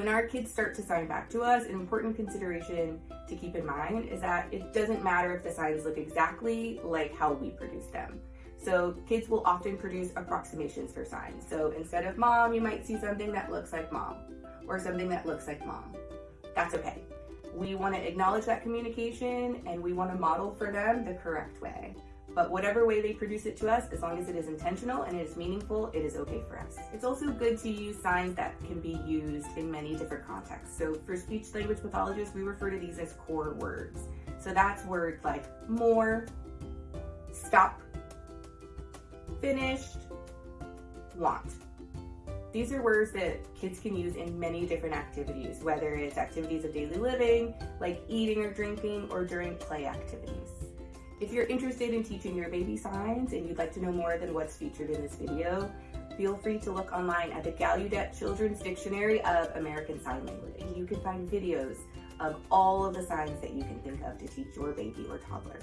When our kids start to sign back to us, an important consideration to keep in mind is that it doesn't matter if the signs look exactly like how we produce them. So kids will often produce approximations for signs. So instead of mom, you might see something that looks like mom or something that looks like mom. That's okay. We want to acknowledge that communication and we want to model for them the correct way. But whatever way they produce it to us, as long as it is intentional and it is meaningful, it is okay for us. It's also good to use signs that can be used in many different contexts. So for speech language pathologists, we refer to these as core words. So that's words like more, stop, finished, want. These are words that kids can use in many different activities, whether it's activities of daily living, like eating or drinking, or during play activities. If you're interested in teaching your baby signs and you'd like to know more than what's featured in this video, feel free to look online at the Gallaudet Children's Dictionary of American Sign Language. You can find videos of all of the signs that you can think of to teach your baby or toddler.